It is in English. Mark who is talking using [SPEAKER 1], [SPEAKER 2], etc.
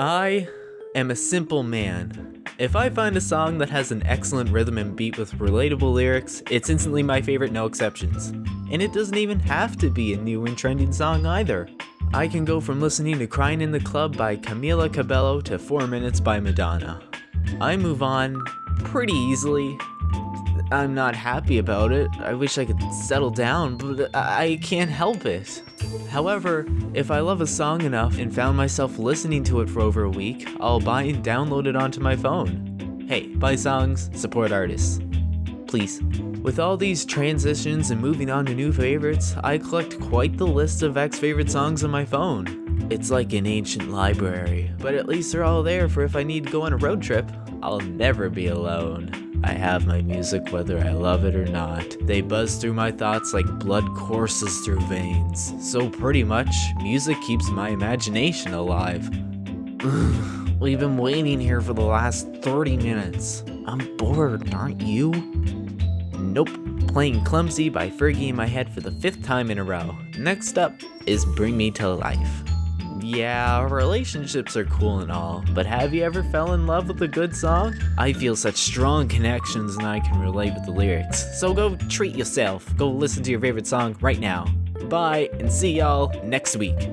[SPEAKER 1] I am a simple man. If I find a song that has an excellent rhythm and beat with relatable lyrics, it's instantly my favorite, no exceptions. And it doesn't even have to be a new and trending song either. I can go from listening to Crying in the Club by Camila Cabello to 4 Minutes by Madonna. I move on pretty easily. I'm not happy about it. I wish I could settle down, but I can't help it. However, if I love a song enough and found myself listening to it for over a week, I'll buy and download it onto my phone. Hey, buy songs, support artists. Please. With all these transitions and moving on to new favorites, I collect quite the list of X favorite songs on my phone. It's like an ancient library, but at least they're all there for if I need to go on a road trip. I'll never be alone. I have my music whether I love it or not. They buzz through my thoughts like blood courses through veins. So pretty much, music keeps my imagination alive. We've been waiting here for the last 30 minutes. I'm bored, aren't you? Nope. Playing Clumsy by Fergie in my head for the fifth time in a row. Next up is Bring Me to Life. Yeah, relationships are cool and all, but have you ever fell in love with a good song? I feel such strong connections and I can relate with the lyrics. So go treat yourself. Go listen to your favorite song right now. Bye, and see y'all next week.